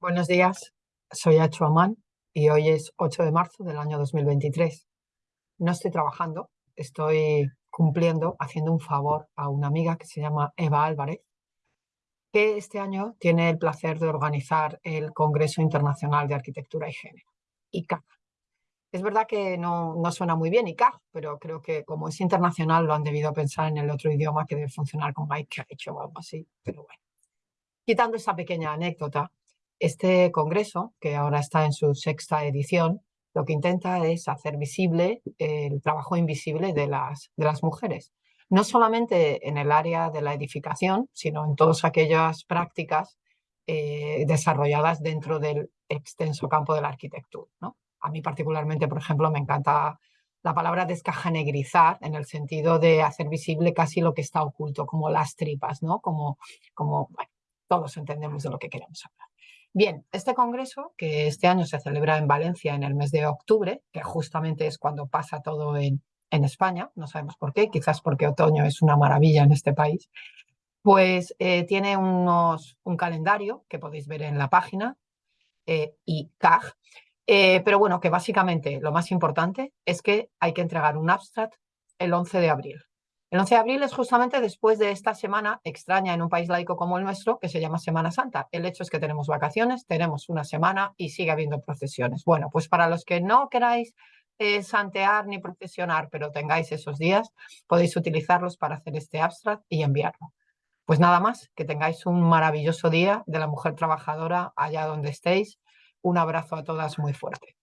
Buenos días, soy Acho Amán y hoy es 8 de marzo del año 2023. No estoy trabajando, estoy cumpliendo, haciendo un favor a una amiga que se llama Eva Álvarez, que este año tiene el placer de organizar el Congreso Internacional de Arquitectura y Género, ICAG. Es verdad que no, no suena muy bien ICAG, pero creo que como es internacional lo han debido pensar en el otro idioma que debe funcionar como ICAG o algo así, pero bueno. Quitando esa pequeña anécdota, este congreso, que ahora está en su sexta edición, lo que intenta es hacer visible el trabajo invisible de las, de las mujeres. No solamente en el área de la edificación, sino en todas aquellas prácticas eh, desarrolladas dentro del extenso campo de la arquitectura. ¿no? A mí particularmente, por ejemplo, me encanta la palabra descajanegrizar en el sentido de hacer visible casi lo que está oculto, como las tripas, ¿no? Como, como todos entendemos de lo que queremos hablar. Bien, este congreso, que este año se celebra en Valencia en el mes de octubre, que justamente es cuando pasa todo en, España, no sabemos por qué, quizás porque otoño es una maravilla en este país, pues eh, tiene unos, un calendario que podéis ver en la página, eh, y CAG, eh, pero bueno, que básicamente lo más importante es que hay que entregar un abstract el 11 de abril. El 11 de abril es justamente después de esta semana extraña en un país laico como el nuestro, que se llama Semana Santa. El hecho es que tenemos vacaciones, tenemos una semana y sigue habiendo procesiones. Bueno, pues para los que no queráis eh, santear ni procesionar, pero tengáis esos días, podéis utilizarlos para hacer este abstract y enviarlo. Pues nada más, que tengáis un maravilloso día de la mujer trabajadora allá donde estéis. Un abrazo a todas muy fuerte.